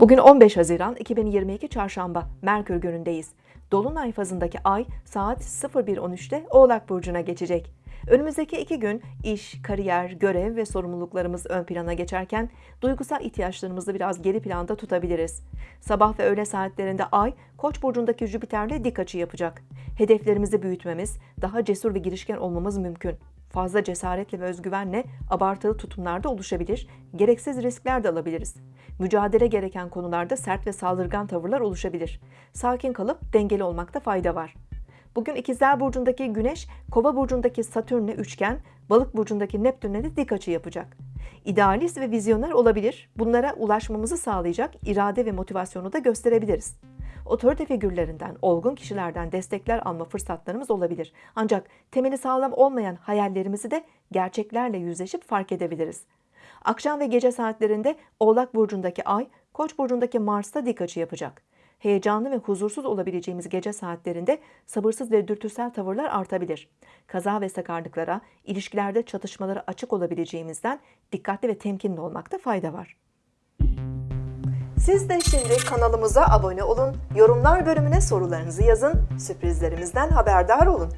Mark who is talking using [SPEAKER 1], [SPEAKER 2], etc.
[SPEAKER 1] Bugün 15 Haziran 2022 Çarşamba Merkür günündeyiz. Dolunay fazındaki ay saat 01.13'te Oğlak Burcu'na geçecek. Önümüzdeki iki gün iş, kariyer, görev ve sorumluluklarımız ön plana geçerken duygusal ihtiyaçlarımızı biraz geri planda tutabiliriz. Sabah ve öğle saatlerinde ay Koç burcundaki Jüpiter'le dik açı yapacak. Hedeflerimizi büyütmemiz, daha cesur ve girişken olmamız mümkün. Fazla cesaretle ve özgüvenle abartılı tutumlarda oluşabilir, gereksiz riskler de alabiliriz. Mücadele gereken konularda sert ve saldırgan tavırlar oluşabilir. Sakin kalıp dengeli olmakta fayda var. Bugün İkizler Burcu'ndaki Güneş, Kova Burcu'ndaki Satürn'le üçgen, Balık Burcu'ndaki Neptün'le de dik açı yapacak. İdealist ve vizyoner olabilir, bunlara ulaşmamızı sağlayacak irade ve motivasyonu da gösterebiliriz. Otorite figürlerinden, olgun kişilerden destekler alma fırsatlarımız olabilir. Ancak temeli sağlam olmayan hayallerimizi de gerçeklerle yüzleşip fark edebiliriz. Akşam ve gece saatlerinde Oğlak Burcu'ndaki Ay, Koç Burcu'ndaki Mars'ta dik açı yapacak. Heyecanlı ve huzursuz olabileceğimiz gece saatlerinde sabırsız ve dürtüsel tavırlar artabilir. Kaza ve sakarlıklara, ilişkilerde çatışmalara açık olabileceğimizden dikkatli ve temkinli olmakta fayda var. Siz de şimdi kanalımıza abone olun, yorumlar bölümüne sorularınızı yazın, sürprizlerimizden haberdar olun.